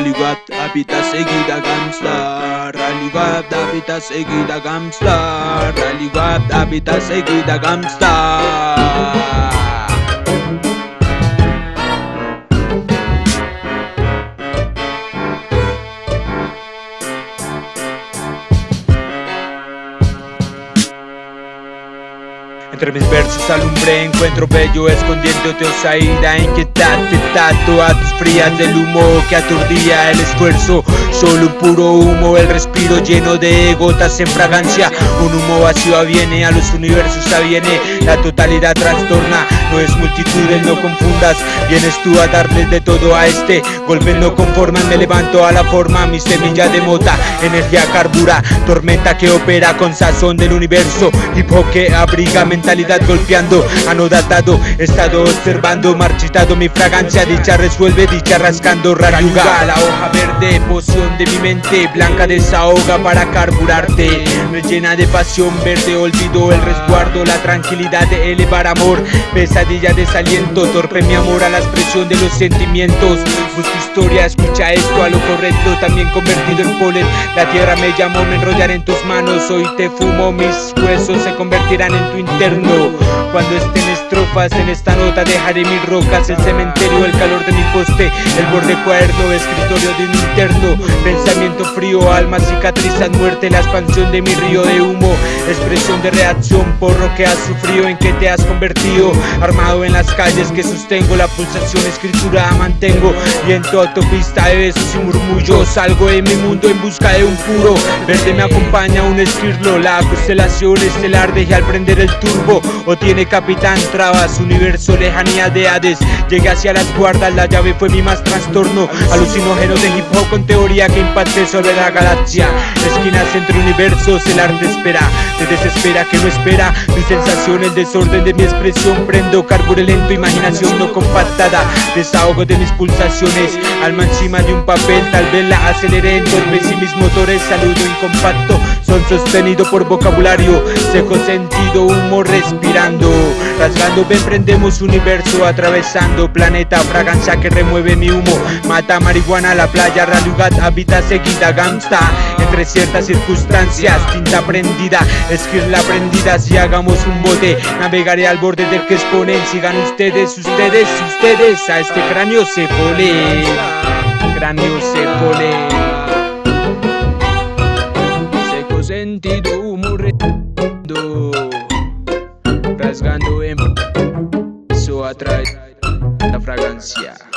Raligat habita seguida Gamstar. Raligat habita seguida Gamstar. Raligat habita seguida Gamstar Entre mis versos alumbré, encuentro bello escondiéndote osaída Inquietante tato a tus frías del humo que aturdía el esfuerzo Solo un puro humo, el respiro lleno de gotas en fragancia. Un humo vacío viene, a los universos aviene. La totalidad trastorna, no es multitudes, no confundas. Vienes tú a darle de todo a este Golpes no conforman, me levanto a la forma Mi semilla de mota, energía carbura Tormenta que opera con sazón del universo. Hip que abriga mentalidad golpeando Anodadado, estado observando Marchitado mi fragancia, dicha resuelve Dicha rascando, rayuga La hoja verde, poción de mi mente Blanca desahoga para carburarte. Rellena de pasión verde, olvido el resguardo La tranquilidad de elevar amor. Pesadilla, desaliento, torpe mi amor a la expresión de los sentimientos. Busca historia, escucha esto a lo correcto También convertido en polen. La tierra me llamó, me enrollaré en tus manos Hoy te fumo, mis huesos se convertirán en tu interno Cuando estén estrofas en esta nota dejaré mis rocas El cementerio, el calor de mi poste El borde cuaderno, escritorio de un interno Pensamiento frío, alma cicatrizan muerte La expansión de mi río de humo Expresión de reacción por lo que has sufrido En que te has convertido Armado en las calles que sostengo La pulsación escritura mantengo Y en tu autopista de besos y murmullos Salgo de mi mundo en busca de un puro Verde me acompaña un esquirlo La constelación estelar deje al prender el turbo O tiene capitán trabas Universo lejanía de Hades. Llegué hacia las guardas La llave fue mi más trastorno. Alucinógenos de hip hop con teoría que impacte sobre la galaxia. Esquinas entre universos el arte espera. Te desespera que no espera. Mi sensación el desorden de mi expresión. Prendo carbure lento imaginación no compactada. Desahogo de mis pulsaciones. Alma encima de un papel tal vez la aceleré Entorpece mis motores saludo incompacto Son sostenido por vocabulario Seco sentido humo respirando. Rasgando emprendemos universo Atravesando planeta fragancia que remueve mi humo. Mata marihuana la playa Ralugat habita seguida Gamsta Entre ciertas circunstancias Tinta prendida Esquirla prendida. Si hagamos un bote Navegaré al borde del que exponen Sigan ustedes, ustedes, ustedes A este cráneo se pone Cráneo se pone sentido morrendo Rasgando em sua atrás da fragrância.